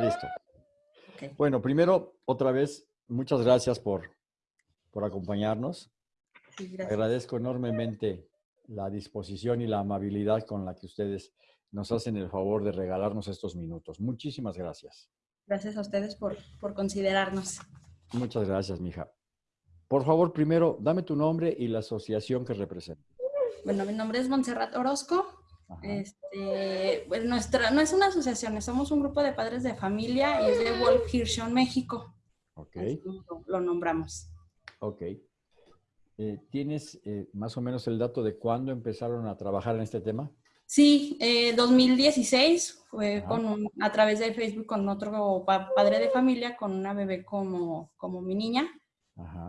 Listo. Bueno, primero, otra vez, muchas gracias por, por acompañarnos. Agradezco enormemente la disposición y la amabilidad con la que ustedes nos hacen el favor de regalarnos estos minutos. Muchísimas gracias. Gracias a ustedes por, por considerarnos. Muchas gracias, mija. Por favor, primero, dame tu nombre y la asociación que representa. Bueno, mi nombre es Montserrat Orozco. Este, pues nuestra, no es una asociación, somos un grupo de padres de familia y es de Wolf Hirschon, México. Ok. lo, nombramos. Ok. Eh, ¿Tienes eh, más o menos el dato de cuándo empezaron a trabajar en este tema? Sí, eh, 2016 fue con a través de Facebook con otro padre de familia, con una bebé como, como mi niña.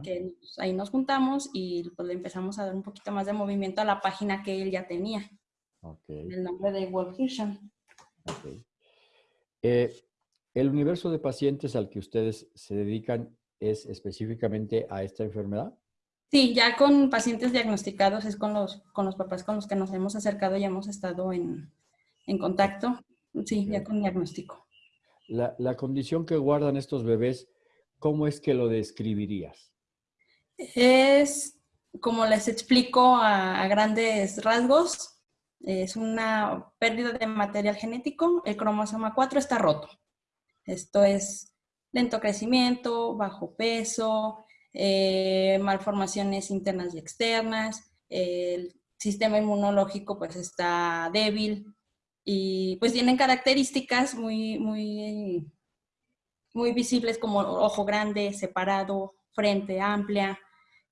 Que ahí nos juntamos y pues le empezamos a dar un poquito más de movimiento a la página que él ya tenía. El nombre de Wolf Hirschon. Eh, ¿El universo de pacientes al que ustedes se dedican es específicamente a esta enfermedad? Sí, ya con pacientes diagnosticados es con los, con los papás con los que nos hemos acercado y hemos estado en, contacto. Sí, ya con diagnóstico. La, la, condición que guardan estos bebés, ¿cómo es que lo describirías? Es, como les explico a grandes rasgos, es una pérdida de material genético, el cromosoma 4 está roto. Esto es lento crecimiento, bajo peso, eh, malformaciones internas y externas, el sistema inmunológico pues está débil y pues tienen características muy, muy, muy visibles como ojo grande, separado, frente amplia,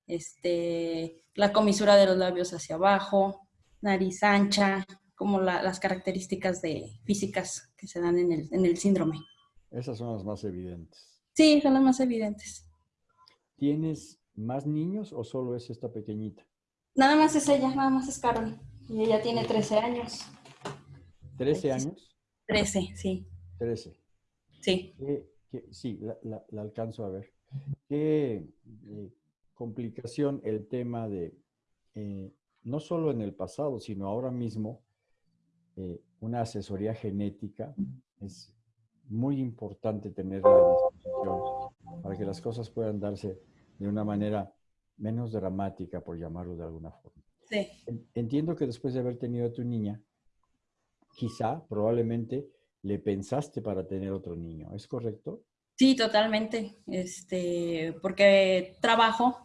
este, la comisura de los labios hacia abajo, nariz ancha, como las características de, físicas que se dan en el, en el síndrome. Esas son las más evidentes. Sí, son las más evidentes. ¿Tienes más niños o solo es esta pequeñita? Nada más es ella, nada más es Carol. Y ella tiene 13 años. ¿13 años? 13, sí. 13. Sí. sí, la, alcanzo a ver. ¿Qué eh, complicación el tema de eh, no solo en el pasado, sino ahora mismo, eh, una asesoría genética es muy importante tenerla a disposición para que las cosas puedan darse de una manera menos dramática, por llamarlo de alguna forma. Sí. Entiendo que después de haber tenido a tu niña, quizá, probablemente, le pensaste para tener otro niño, ¿es correcto? Sí, totalmente. Este, porque trabajo,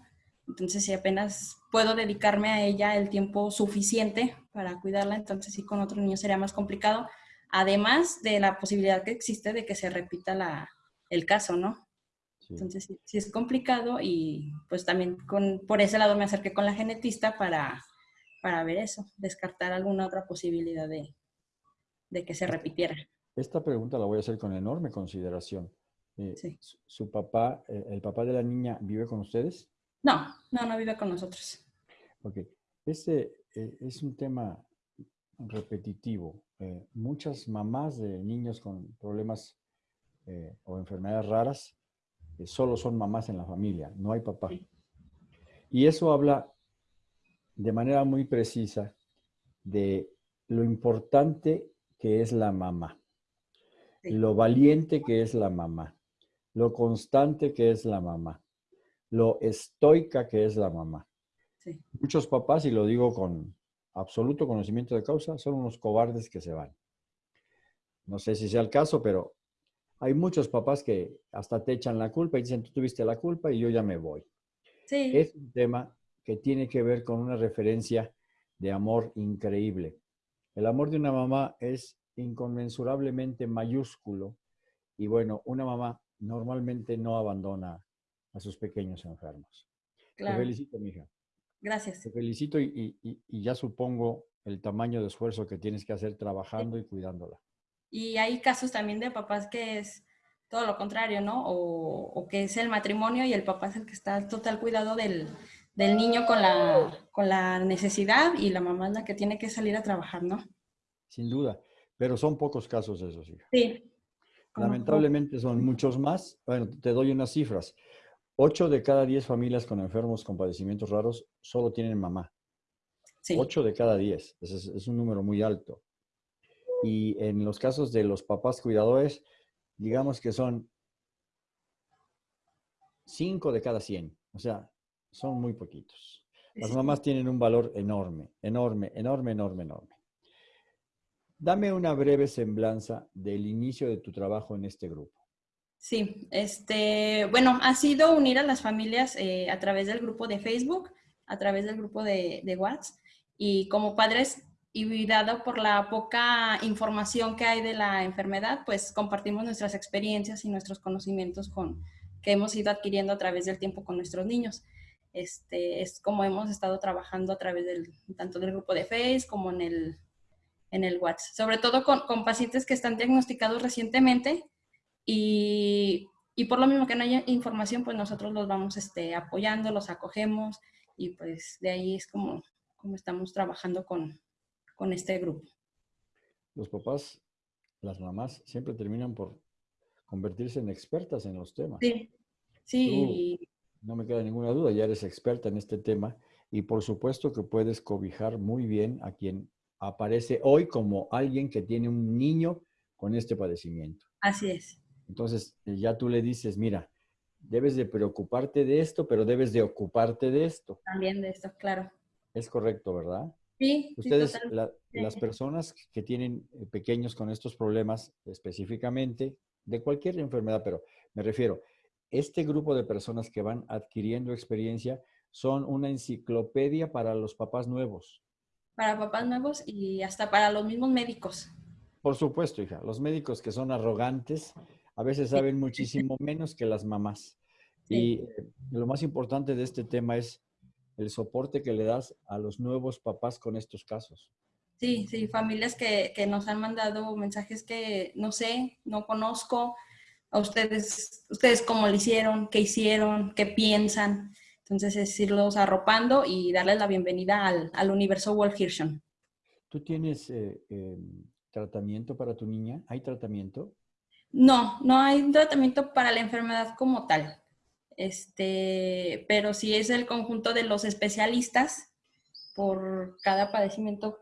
entonces si apenas puedo dedicarme a ella el tiempo suficiente para cuidarla, entonces sí con otro niño sería más complicado, además de la posibilidad que existe de que se repita la, el caso, ¿no? Entonces sí, es complicado y pues también con, por ese lado me acerqué con la genetista para, para ver eso, descartar alguna otra posibilidad de, de que se repitiera. Esta pregunta la voy a hacer con enorme consideración. Eh, ¿Su papá, eh, el papá de la niña, vive con ustedes? No, no, no vive con nosotros. Ok, este eh, es un tema repetitivo. Eh, muchas mamás de niños con problemas eh, o enfermedades raras solo son mamás en la familia, no hay papá. Y eso habla de manera muy precisa de lo importante que es la mamá, lo valiente que es la mamá, lo constante que es la mamá, lo estoica que es la mamá. Muchos papás, y lo digo con absoluto conocimiento de causa, son unos cobardes que se van. No sé si sea el caso, pero hay muchos papás que hasta te echan la culpa y dicen, tú tuviste la culpa y yo ya me voy. Sí. Es un tema que tiene que ver con una referencia de amor increíble. El amor de una mamá es inconmensurablemente mayúsculo y bueno, una mamá normalmente no abandona a sus pequeños enfermos. Te felicito, mija. Gracias. Te felicito y, ya supongo el tamaño de esfuerzo que tienes que hacer trabajando y cuidándola. Y hay casos también de papás que es todo lo contrario, ¿no? O, que es el matrimonio y el papá es el que está al total cuidado del, niño con la, con la necesidad y la mamá es la que tiene que salir a trabajar, ¿no? Sin duda, pero son pocos casos esos, hija. Sí. Lamentablemente son muchos más. Bueno, te doy unas cifras. 8 de cada 10 familias con enfermos con padecimientos raros solo tienen mamá. Sí. 8 de cada 10. Es, es, un número muy alto. Y en los casos de los papás cuidadores, digamos que son 5 de cada 100. O sea, son muy poquitos. Las mamás tienen un valor enorme, enorme, enorme, enorme, enorme. Dame una breve semblanza del inicio de tu trabajo en este grupo. Sí, este, bueno, ha sido unir a las familias eh, a través del grupo de Facebook, a través del grupo de, de WhatsApp y como padres y dado por la poca información que hay de la enfermedad, pues compartimos nuestras experiencias y nuestros conocimientos con, que hemos ido adquiriendo a través del tiempo con nuestros niños. Este, es como hemos estado trabajando a través del, tanto del grupo de Facebook como en el, en el WhatsApp. Sobre todo con, con pacientes que están diagnosticados recientemente y, y, por lo mismo que no haya información, pues nosotros los vamos este, apoyando, los acogemos y pues de ahí es como, como estamos trabajando con, con este grupo. Los papás, las mamás, siempre terminan por convertirse en expertas en los temas. Sí, sí. no me queda ninguna duda, ya eres experta en este tema y por supuesto que puedes cobijar muy bien a quien aparece hoy como alguien que tiene un niño con este padecimiento. Así es. Entonces, eh, ya tú le dices, mira, debes de preocuparte de esto, pero debes de ocuparte de esto. También de esto, claro. Es correcto, ¿verdad? Sí. Ustedes, las personas que tienen eh, pequeños con estos problemas específicamente, de cualquier enfermedad, pero me refiero, este grupo de personas que van adquiriendo experiencia son una enciclopedia para los papás nuevos. Para papás nuevos y hasta para los mismos médicos. Por supuesto, hija. Los médicos que son arrogantes a veces saben muchísimo menos que las mamás. Y eh, lo más importante de este tema es el soporte que le das a los nuevos papás con estos casos. Sí, sí, familias que, que, nos han mandado mensajes que no sé, no conozco, a ustedes, ustedes cómo lo hicieron, qué hicieron, qué piensan. Entonces es irlos arropando y darles la bienvenida al, al universo Wolf Hirschon. ¿Tú tienes eh, eh, tratamiento para tu niña? ¿Hay tratamiento? No, no hay un tratamiento para la enfermedad como tal. Este, pero sí es el conjunto de los especialistas por cada padecimiento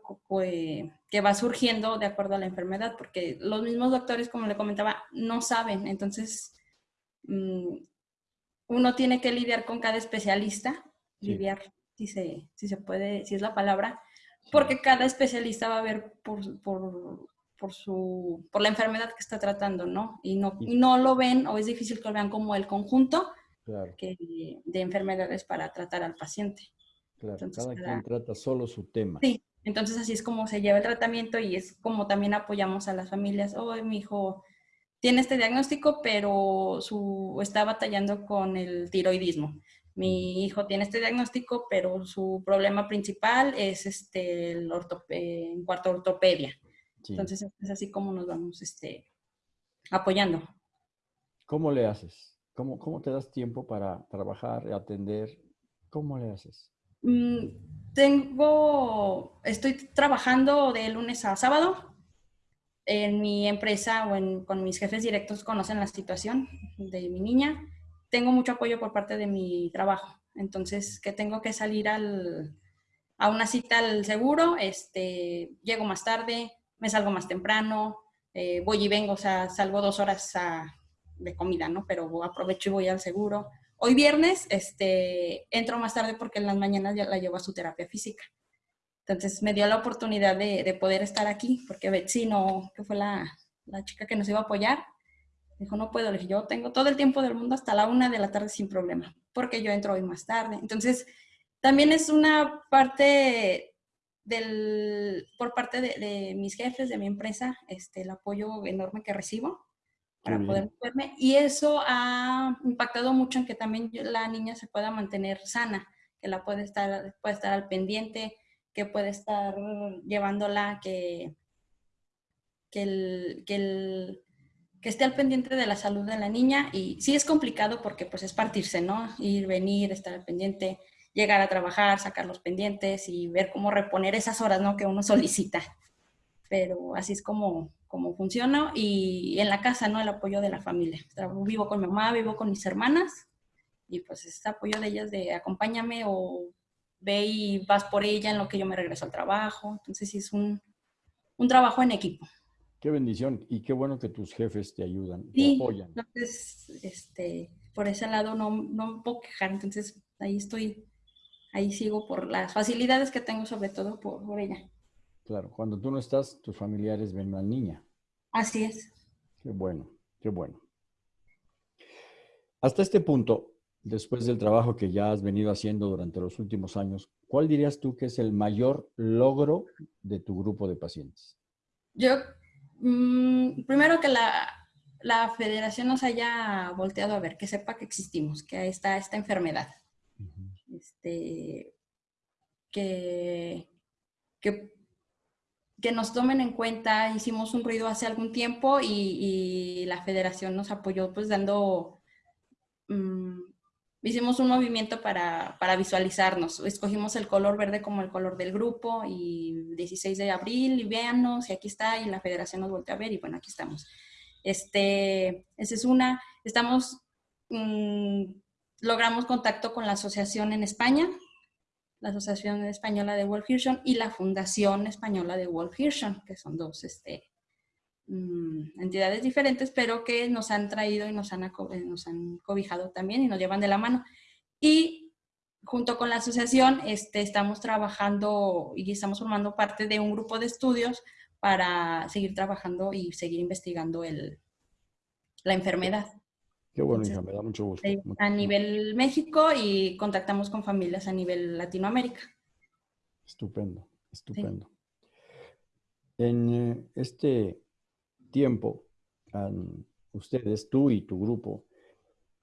que va surgiendo de acuerdo a la enfermedad, porque los mismos doctores, como le comentaba, no saben. Entonces, mm, uno tiene que lidiar con cada especialista, lidiar, si se, si se puede, si es la palabra, porque cada especialista va a ver por, por, por, su, por la enfermedad que está tratando, ¿no? Y no, no lo ven, o es difícil que lo vean como el conjunto que, de enfermedades para tratar al paciente. Claro, cada, quien trata solo su tema. Sí, entonces así es como se lleva el tratamiento y es como también apoyamos a las familias. Oh, mi hijo tiene este diagnóstico, pero su, está batallando con el tiroidismo. Mi hijo tiene este diagnóstico, pero su problema principal es este, el en cuarto ortopedia. Entonces es así como nos vamos este, apoyando. ¿Cómo le haces? ¿Cómo, ¿Cómo te das tiempo para trabajar, atender? ¿Cómo le haces? Mm, tengo, estoy trabajando de lunes a sábado. En mi empresa o con mis jefes directos conocen la situación de mi niña. Tengo mucho apoyo por parte de mi trabajo. Entonces, que tengo que salir al, a una cita al seguro, este, llego más tarde, me salgo más temprano, eh, voy y vengo, o sea, salgo dos horas de comida, ¿no? Pero aprovecho y voy al seguro. Hoy viernes este, entro más tarde porque en las mañanas ya la llevo a su terapia física. Entonces me dio la oportunidad de, de poder estar aquí porque Betsy, no, que fue la, la, chica que nos iba a apoyar, dijo, no puedo. Le yo tengo todo el tiempo del mundo hasta la una de la tarde sin problema, porque yo entro hoy más tarde. Entonces, también es una parte del, por parte de, de mis jefes, de mi empresa, este, el apoyo enorme que recibo para poder verme. Y eso ha impactado mucho en que también la niña se pueda mantener sana, que la puede estar, puede estar al pendiente, que puede estar llevándola, que, que, el, que, el, que esté al pendiente de la salud de la niña. Y sí es complicado porque pues es partirse, ¿no? Ir, venir, estar al pendiente, llegar a trabajar, sacar los pendientes y ver cómo reponer esas horas, ¿no? Que uno solicita. Pero así es como, cómo funciona y en la casa, ¿no? El apoyo de la familia. Vivo con mi mamá, vivo con mis hermanas y pues ese apoyo de ellas de acompáñame o ve y vas por ella en lo que yo me regreso al trabajo. Entonces sí es un, un trabajo en equipo. Qué bendición y qué bueno que tus jefes te ayudan, te apoyan. Entonces, este, por ese lado no, no me puedo quejar, entonces ahí estoy, ahí sigo por las facilidades que tengo, sobre todo por, por ella. Claro, cuando tú no estás, tus familiares ven a la niña. Así es. Qué bueno, qué bueno. Hasta este punto, después del trabajo que ya has venido haciendo durante los últimos años, ¿cuál dirías tú que es el mayor logro de tu grupo de pacientes? Yo, mm, primero que la, federación nos haya volteado a ver, que sepa que existimos, que está esta enfermedad. Este, que, que, que, nos tomen en cuenta, hicimos un ruido hace algún tiempo y, y la federación nos apoyó pues dando Mm, hicimos un movimiento para, para, visualizarnos. Escogimos el color verde como el color del grupo y 16 de abril y véanos y aquí está y la federación nos volvió a ver y bueno, aquí estamos. Este, esa es una. Estamos, mm, logramos contacto con la asociación en España, la Asociación Española de Wolf Hirschon y la Fundación Española de Wolf Hirschon, que son dos este, Mm, entidades diferentes, pero que nos han traído y nos han, eh, nos han cobijado también y nos llevan de la mano. Y junto con la asociación este, estamos trabajando y estamos formando parte de un grupo de estudios para seguir trabajando y seguir investigando el, la enfermedad. Qué bueno, hija, me da mucho gusto. A nivel México y contactamos con familias a nivel Latinoamérica. Estupendo, estupendo. En eh, este tiempo han ustedes, tú y tu grupo,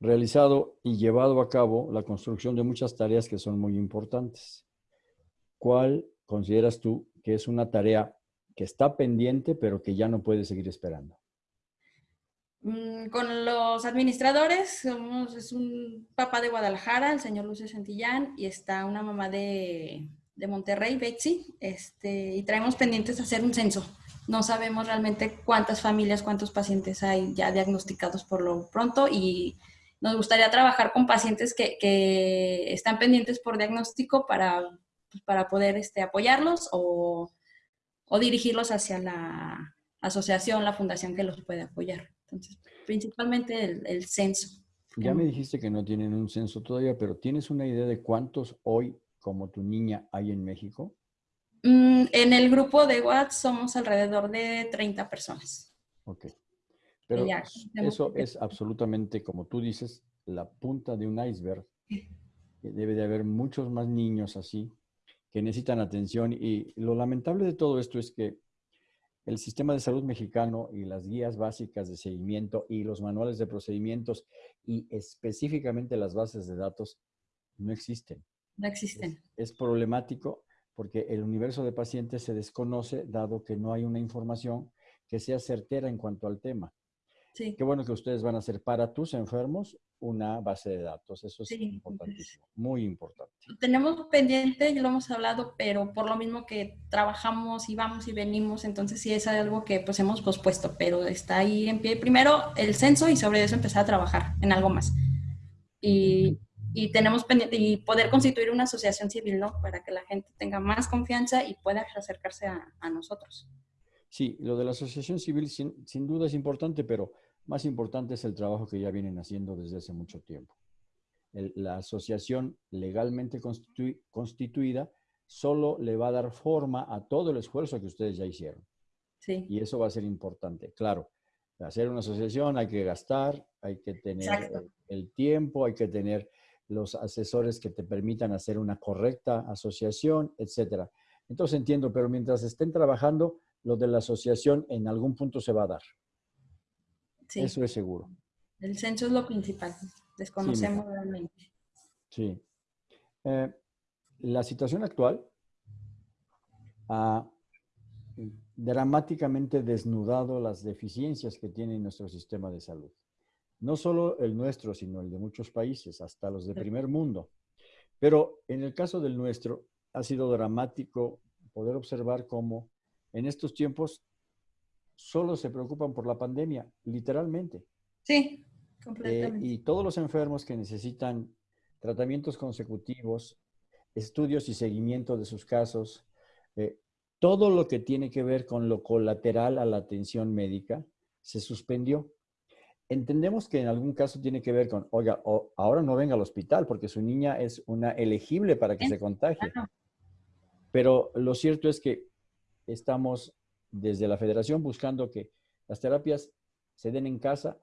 realizado y llevado a cabo la construcción de muchas tareas que son muy importantes. ¿Cuál consideras tú que es una tarea que está pendiente pero que ya no puede seguir esperando? Mm, con los administradores, somos, es un papá de Guadalajara, el señor Lucio Santillán, y está una mamá de, de Monterrey, Betsy, este, y traemos pendientes hacer un censo no sabemos realmente cuántas familias, cuántos pacientes hay ya diagnosticados por lo pronto y nos gustaría trabajar con pacientes que, están pendientes por diagnóstico para, pues, para poder este, apoyarlos o, dirigirlos hacia la asociación, la fundación que los puede apoyar. Principalmente el, el censo. Ya me dijiste que no tienen un censo todavía, pero ¿tienes una idea de cuántos hoy, como tu niña, hay en México? Mm, en el grupo de WhatsApp somos alrededor de 30 personas. Ok. Pero eso es absolutamente, como tú dices, la punta de un iceberg. Debe de haber muchos más niños así que necesitan atención y lo lamentable de todo esto es que el sistema de salud mexicano y las guías básicas de seguimiento y los manuales de procedimientos y específicamente las bases de datos no existen. No existen. es problemático porque el universo de pacientes se desconoce dado que no hay una información que sea certera en cuanto al tema. Sí. Qué bueno que ustedes van a hacer para tus enfermos una base de datos. Eso es importantísimo, muy importante. Tenemos pendiente, ya lo hemos hablado, pero por lo mismo que trabajamos y vamos y venimos, entonces sí es algo que pues hemos pospuesto, pero está ahí en pie. Primero el censo y sobre eso empezar a trabajar en algo más. Y y tenemos pendiente y poder constituir una asociación civil, ¿no? Para que la gente tenga más confianza y pueda acercarse a, nosotros. Sí, lo de la asociación civil sin, sin, duda es importante, pero más importante es el trabajo que ya vienen haciendo desde hace mucho tiempo. la asociación legalmente constituida solo le va a dar forma a todo el esfuerzo que ustedes ya hicieron. Sí. Y eso va a ser importante. Claro, hacer una asociación hay que gastar, hay que tener el tiempo, hay que tener los asesores que te permitan hacer una correcta asociación, etcétera. Entonces entiendo, pero mientras estén trabajando, lo de la asociación en algún punto se va a dar. Sí. Eso es seguro. El censo es lo principal. Desconocemos realmente. Sí. Eh, la situación actual ha dramáticamente desnudado las deficiencias que tiene nuestro sistema de salud no solo el nuestro, sino el de muchos países, hasta los de primer mundo. Pero en el caso del nuestro, ha sido dramático poder observar cómo en estos tiempos solo se preocupan por la pandemia, literalmente. Sí, completamente. y todos los enfermos que necesitan tratamientos consecutivos, estudios y seguimiento de sus casos, eh, todo lo que tiene que ver con lo colateral a la atención médica se suspendió. Entendemos que en algún caso tiene que ver con, oiga, ahora no venga al hospital porque su niña es una elegible para que se contagie. Pero lo cierto es que estamos desde la federación buscando que las terapias se den en casa,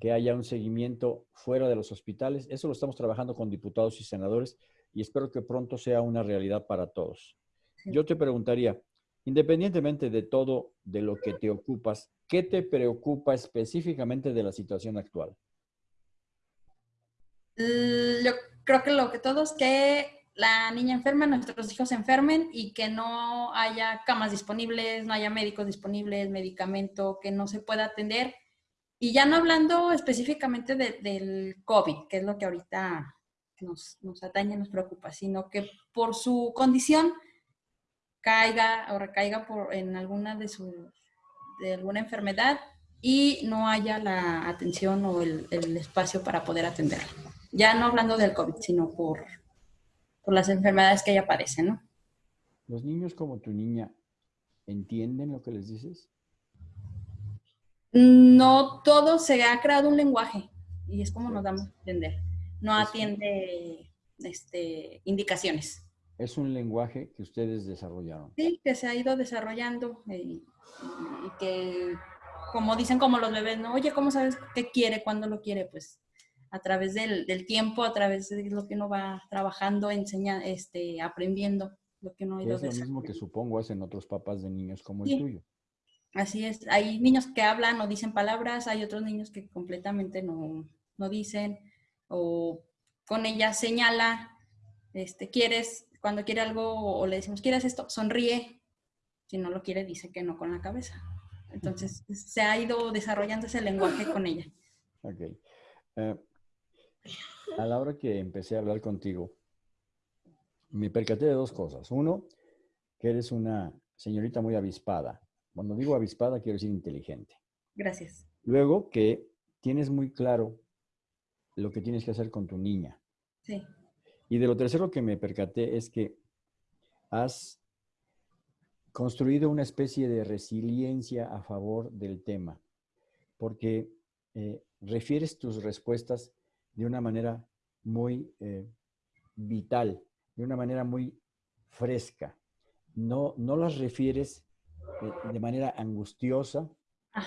que haya un seguimiento fuera de los hospitales. Eso lo estamos trabajando con diputados y senadores y espero que pronto sea una realidad para todos. Yo te preguntaría, independientemente de todo de lo que te ocupas, ¿qué te preocupa específicamente de la situación actual? Yo creo que lo que todos que la niña enferma, nuestros hijos enfermen y que no haya camas disponibles, no haya médicos disponibles, medicamento, que no se pueda atender. Y ya no hablando específicamente del COVID, que es lo que ahorita nos, nos atañe, nos preocupa, sino que por su condición caiga o recaiga por, en alguna de sus de alguna enfermedad y no haya la atención o el espacio para poder atenderla. Ya no hablando del COVID, sino por por las enfermedades que ella padece, ¿no? ¿Los niños como tu niña entienden lo que les dices? No todo se ha creado un lenguaje y es como nos damos a entender. No atiende este, indicaciones. Es un lenguaje que ustedes desarrollaron. Sí, que se ha ido desarrollando y, y, que, como dicen como los bebés, ¿no? Oye, ¿cómo sabes qué quiere, cuándo lo quiere? Pues a través del, del, tiempo, a través de lo que uno va trabajando, enseñando, este, aprendiendo lo que uno ha ido Es lo mismo que supongo hacen otros papás de niños como el tuyo. Así es. Hay niños que hablan o dicen palabras, hay otros niños que completamente no, no dicen o con ella señala, este, quieres, cuando quiere algo o le decimos, ¿quieres esto? Sonríe. Si no lo quiere, dice que no con la cabeza. Entonces, se ha ido desarrollando ese lenguaje con ella. Ok. Uh, a la hora que empecé a hablar contigo, me percaté de dos cosas. Uno, que eres una señorita muy avispada. Cuando digo avispada, quiero decir inteligente. Gracias. Luego, que tienes muy claro lo que tienes que hacer con tu niña. Sí. Y de lo tercero que me percaté es que has construido una especie de resiliencia a favor del tema, porque eh, refieres tus respuestas de una manera muy eh, vital, de una manera muy fresca. No, no las refieres de, manera angustiosa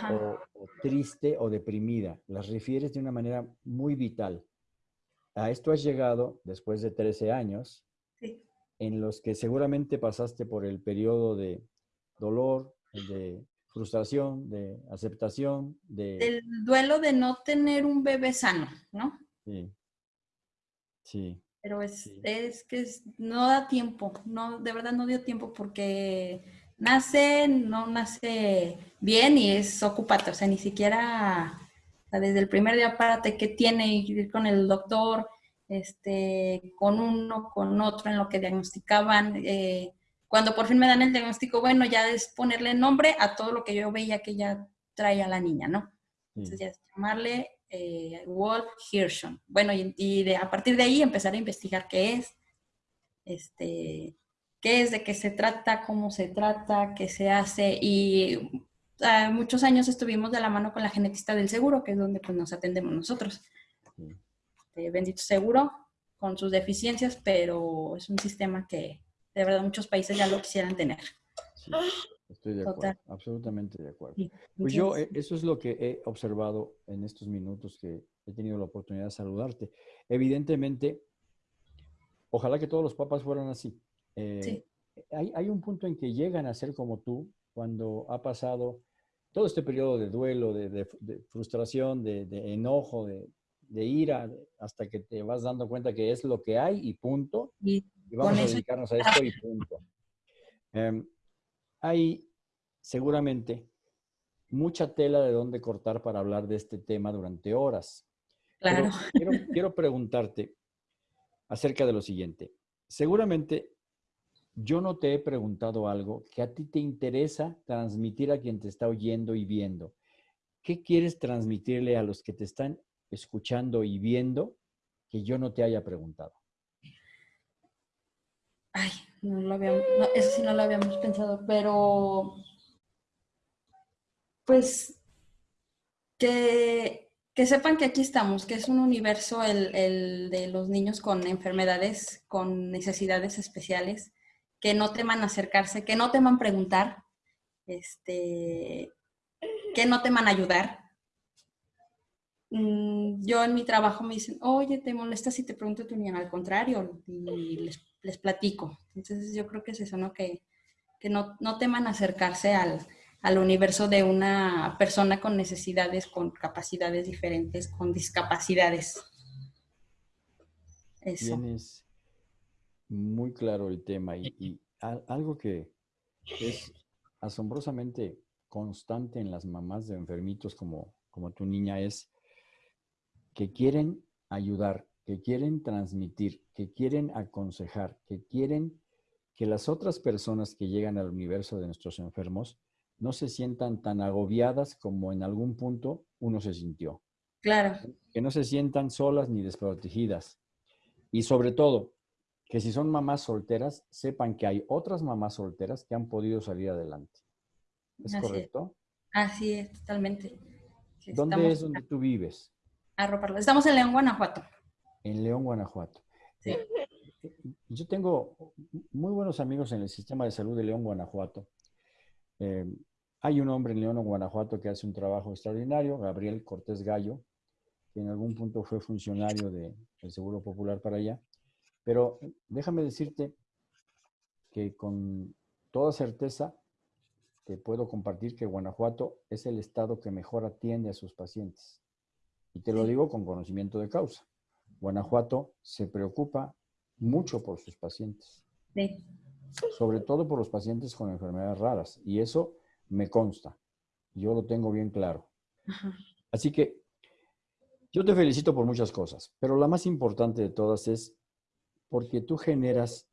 o, triste o deprimida, las refieres de una manera muy vital. A esto has llegado después de 13 años, en los que seguramente pasaste por el periodo de dolor, de frustración, de aceptación, de... El duelo de no tener un bebé sano, ¿no? Sí. Sí. Pero es, es que no da tiempo, no, de verdad no dio tiempo porque nace, no nace bien y es ocupate, o sea, ni siquiera desde el primer día párate que tiene ir con el doctor, este, con uno, con otro, en lo que diagnosticaban. Eh, cuando por fin me dan el diagnóstico, bueno, ya es ponerle nombre a todo lo que yo veía que ya traía la niña, ¿no? Entonces ya es llamarle eh, Wolf Hirschon. Bueno, y, de, a partir de ahí empezar a investigar qué es, este, qué es, de qué se trata, cómo se trata, qué se hace. Y ah, muchos años estuvimos de la mano con la genetista del seguro, que es donde pues, nos atendemos nosotros. Este, bendito seguro, con sus deficiencias, pero es un sistema que de verdad muchos países ya lo quisieran tener. Estoy de acuerdo, absolutamente de acuerdo. Pues yo, eh, eso es lo que he observado en estos minutos que he tenido la oportunidad de saludarte. Evidentemente, ojalá que todos los papás fueran así. Eh, hay, hay, un punto en que llegan a ser como tú cuando ha pasado todo este periodo de duelo, de, frustración, de, enojo, de, ira, hasta que te vas dando cuenta que es lo que hay y punto. Y, vamos a dedicarnos a esto y punto. Em, hay seguramente mucha tela de dónde cortar para hablar de este tema durante horas. Claro. quiero, preguntarte acerca de lo siguiente. Seguramente yo no te he preguntado algo que a ti te interesa transmitir a quien te está oyendo y viendo. ¿Qué quieres transmitirle a los que te están escuchando y viendo que yo no te haya preguntado? Ay, No lo habíamos, eso sí no lo habíamos pensado, pero pues que, sepan que aquí estamos, que es un universo el, de los niños con enfermedades, con necesidades especiales, que no teman acercarse, que no teman preguntar, este, que no teman ayudar. Mm, yo en mi trabajo me dicen, oye, ¿te molesta si te pregunto tu niña? Al contrario, y les, platico. Entonces yo creo que es eso, ¿no? Que, que no, no teman acercarse al, al universo de una persona con necesidades, con capacidades diferentes, con discapacidades. Eso. Tienes muy claro el tema y, algo que es asombrosamente constante en las mamás de enfermitos como, como tu niña es que quieren ayudar, que quieren transmitir, que quieren aconsejar, que quieren que las otras personas que llegan al universo de nuestros enfermos no se sientan tan agobiadas como en algún punto uno se sintió. Claro. Que no se sientan solas ni desprotegidas. Y sobre todo, que si son mamás solteras, sepan que hay otras mamás solteras que han podido salir adelante. ¿Es correcto? Así es, totalmente. ¿Dónde es donde tú vives? Estamos en León, Guanajuato. En León, Guanajuato. Sí. Yo tengo muy buenos amigos en el sistema de salud de León, Guanajuato. Eh, hay un hombre en León, Guanajuato, que hace un trabajo extraordinario, Gabriel Cortés Gallo, que en algún punto fue funcionario del Seguro Popular para allá. Pero déjame decirte que con toda certeza te puedo compartir que Guanajuato es el estado que mejor atiende a sus pacientes. Y te lo digo con conocimiento de causa. Guanajuato se preocupa mucho por sus pacientes. Sí. Sobre todo por los pacientes con enfermedades raras. Y eso me consta. Yo lo tengo bien claro. Así que yo te felicito por muchas cosas, pero la más importante de todas es porque tú generas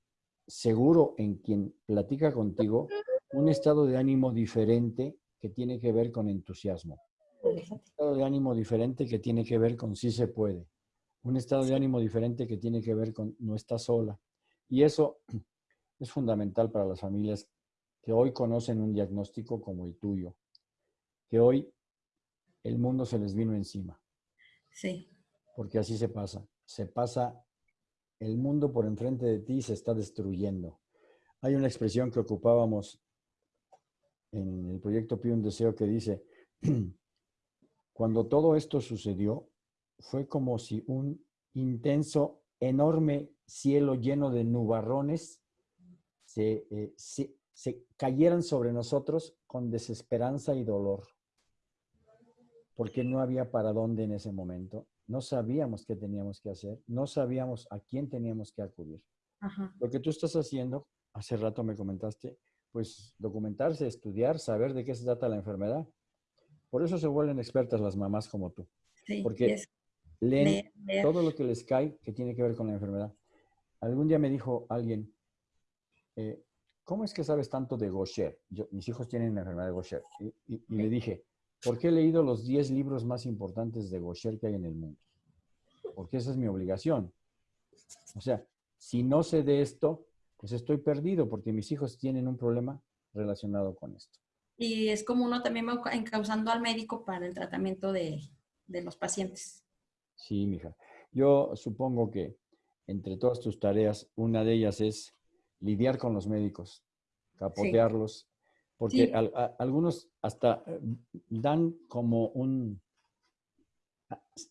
seguro en quien platica contigo un estado de ánimo diferente que tiene que ver con entusiasmo. Un estado de ánimo diferente que tiene que ver con sí se puede. Un estado de ánimo diferente que tiene que ver con no está sola. Y eso es fundamental para las familias que hoy conocen un diagnóstico como el tuyo, que hoy el mundo se les vino encima. Sí. Porque así se pasa. Se pasa el mundo por enfrente de ti y se está destruyendo. Hay una expresión que ocupábamos en el proyecto Pío un Deseo que dice, cuando todo esto sucedió, fue como si un intenso, enorme cielo lleno de nubarrones se, eh, se, se cayeran sobre nosotros con desesperanza y dolor, porque no había para dónde en ese momento. No sabíamos qué teníamos que hacer, no sabíamos a quién teníamos que acudir. Lo que tú estás haciendo, hace rato me comentaste, pues documentarse, estudiar, saber de qué se trata la enfermedad. Por eso se vuelven expertas las mamás como tú. porque leen todo lo que les cae que tiene que ver con la enfermedad. Algún día me dijo alguien, eh, ¿cómo es que sabes tanto de Gaucher? mis hijos tienen la enfermedad de Gaucher. Y, le dije, ¿por qué he leído los 10 libros más importantes de Gaucher que hay en el mundo? Porque esa es mi obligación. O sea, si no sé de esto, pues estoy perdido porque mis hijos tienen un problema relacionado con esto. Y es como uno también va encauzando al médico para el tratamiento de, de los pacientes. Sí, mija. Yo supongo que entre todas tus tareas, una de ellas es lidiar con los médicos, capotearlos, porque algunos hasta eh, dan como un...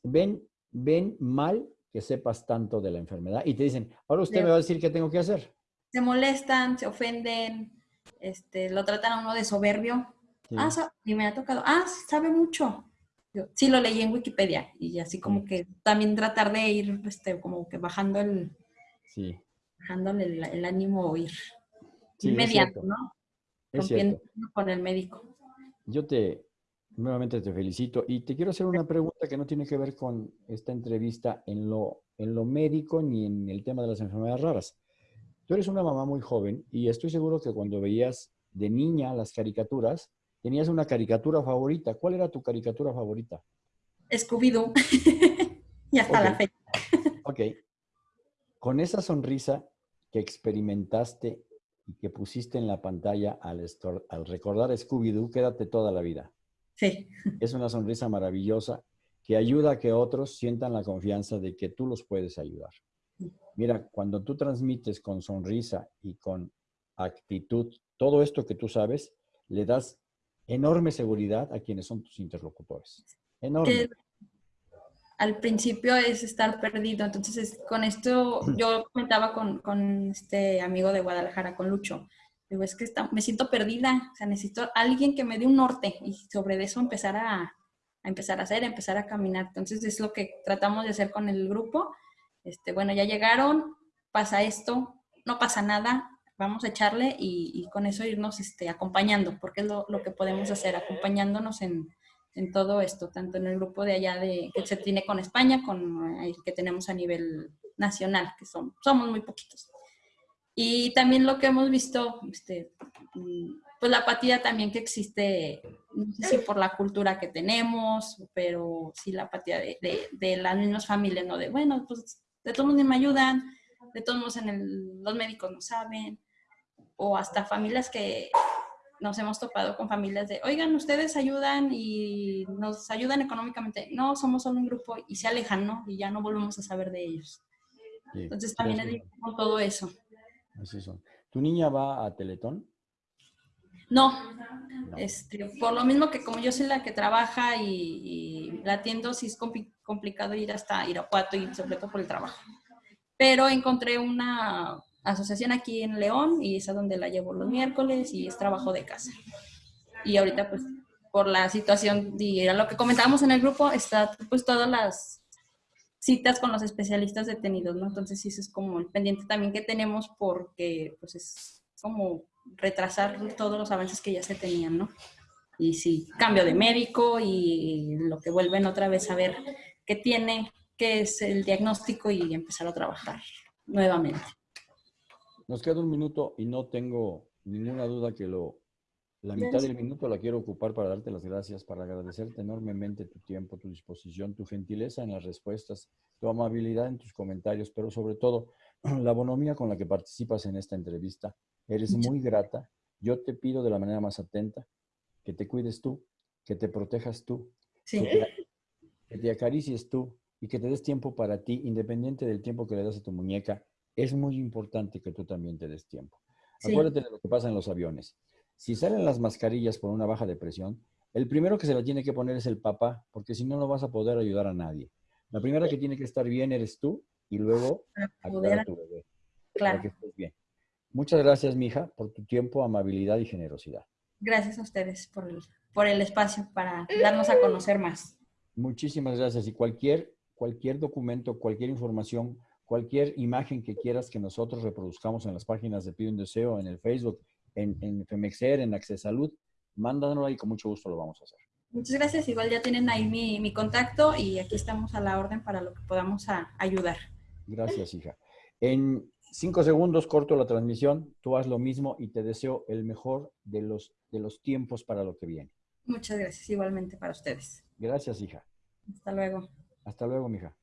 Ven, ven mal que sepas tanto de la enfermedad y te dicen, ahora usted me va a decir qué tengo que hacer. Se molestan, se ofenden, este, lo tratan a uno de soberbio. Ah, y me ha tocado, ah, sabe mucho. Yo, sí, lo leí en Wikipedia y así como que también tratar de ir este, como que bajando el, sí dejándole el, ánimo ir inmediato, ¿no? Rompiendo con el médico. Yo te, nuevamente te felicito y te quiero hacer una pregunta que no tiene que ver con esta entrevista en lo, en lo médico ni en el tema de las enfermedades raras. Tú eres una mamá muy joven y estoy seguro que cuando veías de niña las caricaturas, tenías una caricatura favorita. ¿Cuál era tu caricatura favorita? Scooby-Doo. y hasta la fecha. ok. Con esa sonrisa que experimentaste y que pusiste en la pantalla al, al recordar Scooby-Doo, quédate toda la vida. Sí. Es una sonrisa maravillosa que ayuda a que otros sientan la confianza de que tú los puedes ayudar. Mira, cuando tú transmites con sonrisa y con actitud todo esto que tú sabes, le das enorme seguridad a quienes son tus interlocutores. Enorme. al principio es estar perdido. Entonces, con esto, yo comentaba con, con, este amigo de Guadalajara, con Lucho. Digo, es que me siento perdida. O sea, necesito alguien que me dé un norte y sobre eso empezar a, a, empezar a hacer, empezar a caminar. Entonces, es lo que tratamos de hacer con el grupo este, bueno, ya llegaron, pasa esto, no pasa nada, vamos a echarle y, con eso irnos este, acompañando, porque es lo, que podemos hacer, acompañándonos en, en, todo esto, tanto en el grupo de allá de, que se tiene con España, con el que tenemos a nivel nacional, que son, somos muy poquitos. Y también lo que hemos visto, este, pues la apatía también que existe, no sé si por la cultura que tenemos, pero sí la apatía de, de, de las mismas familias, ¿no? De, bueno, pues de todos modos me ayudan, de todos modos en el, los médicos no saben, o hasta familias que nos hemos topado con familias de, oigan, ustedes ayudan y nos ayudan económicamente. No, somos solo un grupo y se alejan, ¿no? Y ya no volvemos a saber de ellos. Entonces también es con todo eso. Así son. ¿Tu niña va a Teletón? No, Este, por lo mismo que como yo soy la que trabaja y, y la atiendo, sí es complicado ir hasta Irapuato y sobre todo por el trabajo. Pero encontré una asociación aquí en León y es a donde la llevo los miércoles y es trabajo de casa. Y ahorita pues por la situación y era lo que comentábamos en el grupo, está pues todas las citas con los especialistas detenidos, ¿no? Entonces eso es como el pendiente también que tenemos porque pues es como retrasar todos los avances que ya se tenían, ¿no? Y sí, cambio de médico y lo que vuelven otra vez a ver qué tiene, qué es el diagnóstico y empezar a trabajar nuevamente. Nos queda un minuto y no tengo ninguna duda que lo, la mitad del minuto la quiero ocupar para darte las gracias, para agradecerte enormemente tu tiempo, tu disposición, tu gentileza en las respuestas, tu amabilidad en tus comentarios, pero sobre todo la bonomía con la que participas en esta entrevista. Eres muy grata. Yo te pido de la manera más atenta que te cuides tú, que te protejas tú, que, te, acaricies tú y que te des tiempo para ti, independiente del tiempo que le das a tu muñeca. Es muy importante que tú también te des tiempo. Acuérdate de lo que pasa en los aviones. Si salen las mascarillas por una baja de presión, el primero que se la tiene que poner es el papá, porque si no, no vas a poder ayudar a nadie. La primera que tiene que estar bien eres tú y luego ayudar a tu bebé. Claro. Para que estés bien. Muchas gracias, mija, por tu tiempo, amabilidad y generosidad. Gracias a ustedes por el, por el espacio para darnos a conocer más. Muchísimas gracias. Y cualquier, cualquier documento, cualquier información, cualquier imagen que quieras que nosotros reproduzcamos en las páginas de Pido un Deseo, en el Facebook, en, en Femexer, en Access Salud, mándanoslo y con mucho gusto lo vamos a hacer. Muchas gracias. Igual ya tienen ahí mi, mi contacto y aquí estamos a la orden para lo que podamos a, ayudar. Gracias, hija. En cinco segundos corto la transmisión, tú haz lo mismo y te deseo el mejor de los, de los tiempos para lo que viene. Muchas gracias, igualmente para ustedes. Gracias, hija. Hasta luego. Hasta luego, mija.